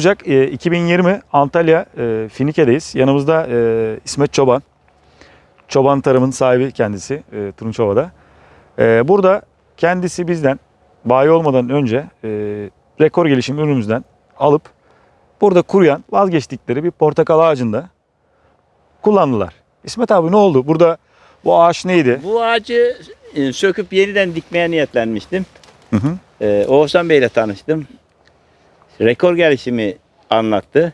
Ocak e, 2020 Antalya e, Finike'deyiz. Yanımızda e, İsmet Çoban. Çoban Tarım'ın sahibi kendisi e, Turunçova'da. Burada kendisi bizden bayi olmadan önce rekor gelişim ürünümüzden alıp burada kuruyan vazgeçtikleri bir portakal ağacında kullandılar. İsmet abi ne oldu? Burada bu ağaç neydi? Bu ağacı söküp yeniden dikmeye niyetlenmiştim. Hı hı. Ee, Oğuzhan Bey ile tanıştım. Rekor gelişimi anlattı.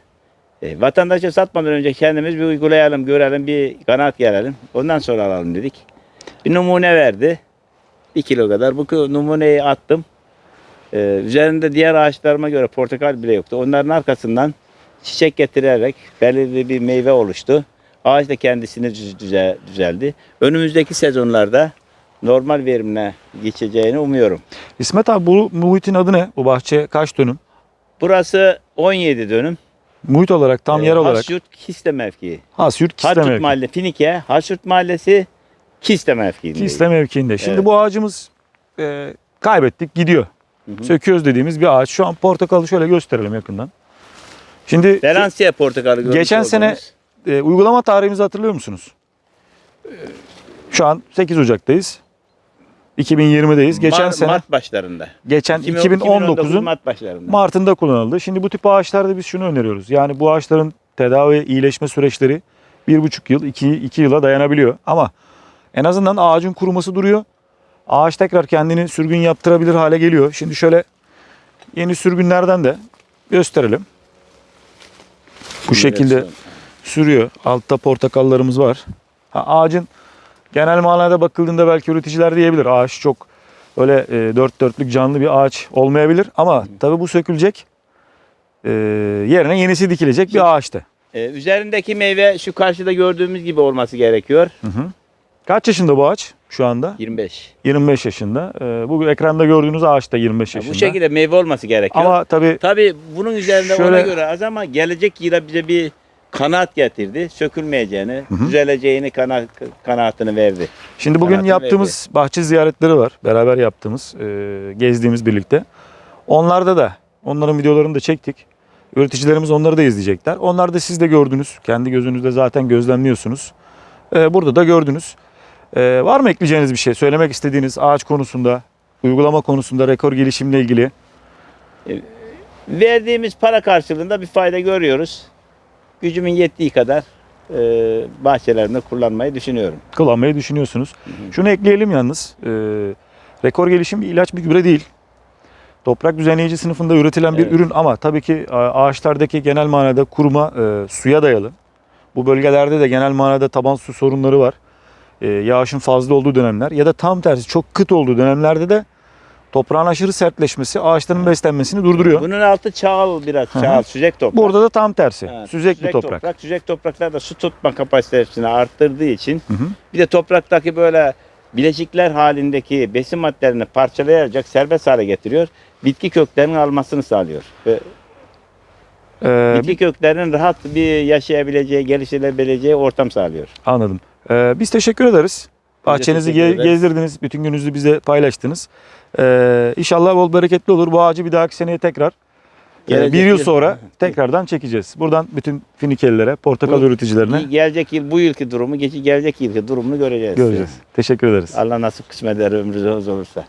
E, vatandaşa satmadan önce kendimiz bir uygulayalım, görelim, bir kanaat gelelim. Ondan sonra alalım dedik. Bir numune verdi. Bir kilo kadar. Bu numuneyi attım. Ee, üzerinde diğer ağaçlarıma göre portakal bile yoktu. Onların arkasından çiçek getirerek belirli bir meyve oluştu. Ağaç da kendisini düz- düze- düzeldi. Önümüzdeki sezonlarda normal verimle geçeceğini umuyorum. İsmet abi bu muhitin adı ne? Bu bahçe kaç dönüm? Burası 17 dönüm. Muhit olarak tam yer Ee, olarak. Hasyurt Kiste mevkii. Hasyurt Kiste mevki. Mahalle Finike, Hasyurt Mahallesi Kiste mevkiinde. Kiste mevkiinde. Şimdi Evet. bu ağacımız e, kaybettik gidiyor. Hı hı. Söküyoruz dediğimiz bir ağaç. Şu an portakalı şöyle gösterelim yakından. Şimdi Feransiye portakalı görmüş Geçen sene- olduğunuz. e, uygulama tarihimizi hatırlıyor musunuz? E, Şu an 8 Ocak'tayız. 2020'deyiz. Geçen Mar- sene Mart başlarında. geçen 2019 2019'un Mart başlarında. Mart'ında kullanıldı. Şimdi bu tip ağaçlarda biz şunu öneriyoruz. Yani bu ağaçların tedavi iyileşme süreçleri bir buçuk yıl, iki, iki yıla dayanabiliyor. Ama en azından ağacın kuruması duruyor. Ağaç tekrar kendini sürgün yaptırabilir hale geliyor. Şimdi şöyle yeni sürgünlerden de gösterelim. Bu şekilde sürüyor. Altta portakallarımız var. Ha, ağacın genel manada bakıldığında belki üreticiler diyebilir. Ağaç çok öyle e, dört dörtlük canlı bir ağaç olmayabilir. Ama tabii bu sökülecek. E, yerine yenisi dikilecek bir ağaçtı. Ee, üzerindeki meyve şu karşıda gördüğümüz gibi olması gerekiyor. Hı hı. Kaç yaşında bu ağaç şu anda? 25. 25 yaşında. E, bu ekranda gördüğünüz ağaç da 25 Ya yaşında. bu şekilde meyve olması gerekiyor. Ama tabii Tabii bunun üzerinde ona Şöyle- göre az ama gelecek yıla bize bir kanaat getirdi. Sökülmeyeceğini, Hı hı. düzeleceğini kana, kanaatını verdi. Şimdi bugün Sanatın yaptığımız bahçe ziyaretleri var. Beraber yaptığımız, e, gezdiğimiz birlikte. Onlarda da, onların videolarını da çektik. Üreticilerimiz onları da izleyecekler. Onlar da siz de gördünüz. Kendi gözünüzde zaten gözlemliyorsunuz. E, burada da gördünüz. E, var mı ekleyeceğiniz bir şey? Söylemek istediğiniz ağaç konusunda, uygulama konusunda, rekor gelişimle ilgili? Verdiğimiz para karşılığında bir fayda görüyoruz. Gücümün yettiği kadar e, bahçelerimde kullanmayı düşünüyorum. kullanmayı düşünüyorsunuz. Şunu ekleyelim yalnız. e, rekor gelişim bir ilaç bir gübre değil. Toprak düzenleyici sınıfında üretilen bir Evet. ürün ama tabii ki ağaçlardaki genel manada kuruma e, suya dayalı. Bu bölgelerde de genel manada taban su sorunları var. E, yağışın fazla olduğu dönemler ya da tam tersi çok kıt olduğu dönemlerde de toprağın aşırı sertleşmesi ağaçların beslenmesini durduruyor. Bunun altı çağıl biraz Hı hı. çağıl, süzek toprak. Burada da tam tersi. Ha, Süzekli toprak. Süzek topraklar da su tutma kapasitesini arttırdığı için Hı hı. bir de topraktaki böyle bileşikler halindeki besin maddelerini parçalayarak serbest hale getiriyor. Bitki köklerinin almasını sağlıyor. Ve Ee, bitki köklerinin rahat bir yaşayabileceği, geliştirebileceği ortam sağlıyor. Anladım. Ee, biz teşekkür ederiz. Bahçenizi ge- gezdirdiniz, bütün gününüzü bize paylaştınız. Ee, inşallah bol bereketli olur. Bu ağacı bir dahaki seneye tekrar, e, Gelecek bir yıl yıl- sonra tekrardan çekeceğiz. Buradan bütün Finikelilere, portakal Bu- üreticilerine Gelecek yıl bu yılki durumu, geçi gelecek yılki durumunu göreceğiz. göreceğiz. Teşekkür ederiz. Allah nasip kısmet eder ömrünüz olursa.